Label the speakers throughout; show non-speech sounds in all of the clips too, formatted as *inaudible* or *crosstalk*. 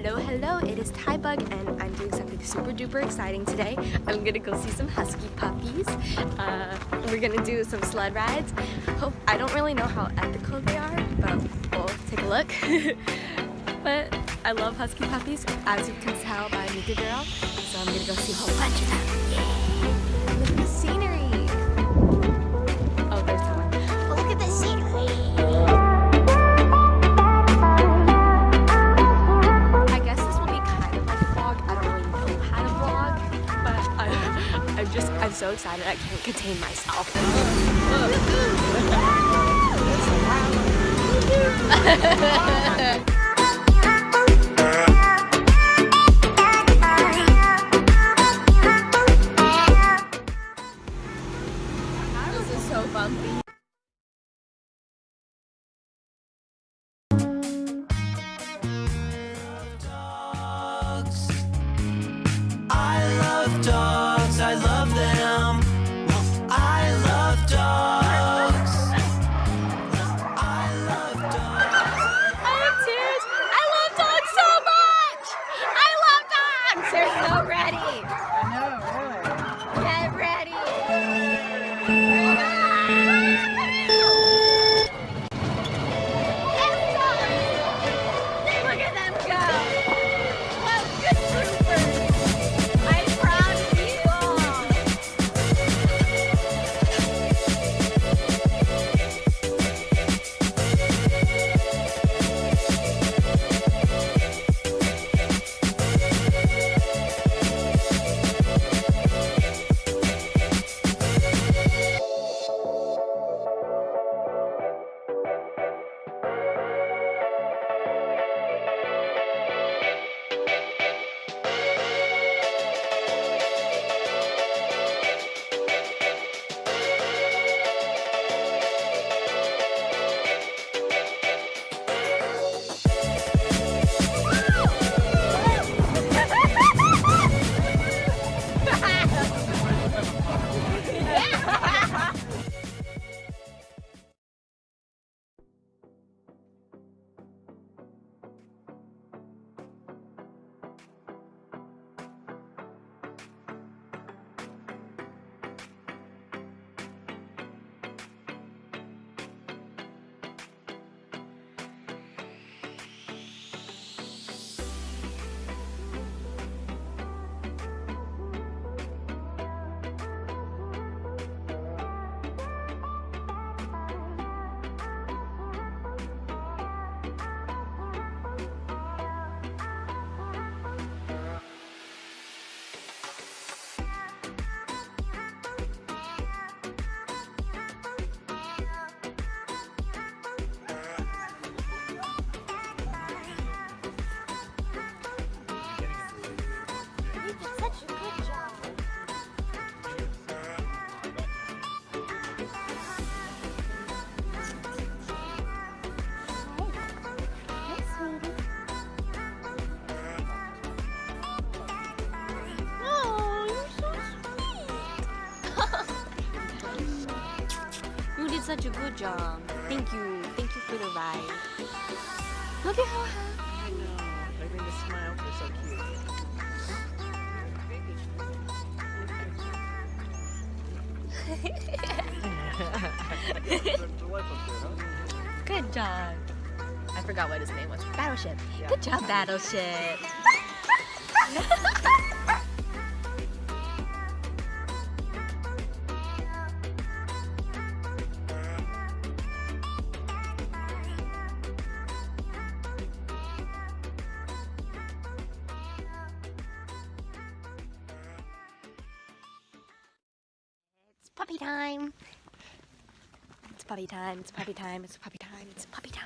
Speaker 1: Hello, hello, it is Tybug and I'm doing something super duper exciting today. I'm gonna go see some husky puppies. Uh, we're gonna do some sled rides. Hope I don't really know how ethical they are, but we'll take a look. *laughs* but I love husky puppies, as you can tell by Mika Girl, so I'm gonna go see a whole bunch of them. Yay! Contain myself. *laughs* *laughs* such a good job. Thank you. Thank you for the ride. Look at how happy.
Speaker 2: I know. I think the smiles are so cute.
Speaker 1: Good job. I forgot what his name was. Battleship. Good job, Battleship. *laughs* puppy time. It's puppy time. It's puppy time. It's puppy time. It's puppy time.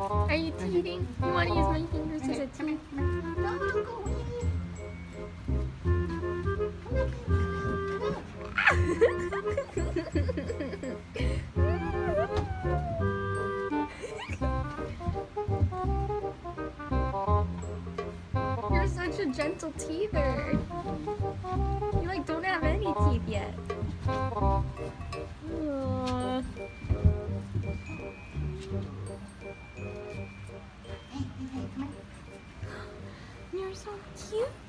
Speaker 3: Are you teething? You want to use my fingers as a teeth? You're such a gentle teether. You like don't have any teeth yet. You're so cute.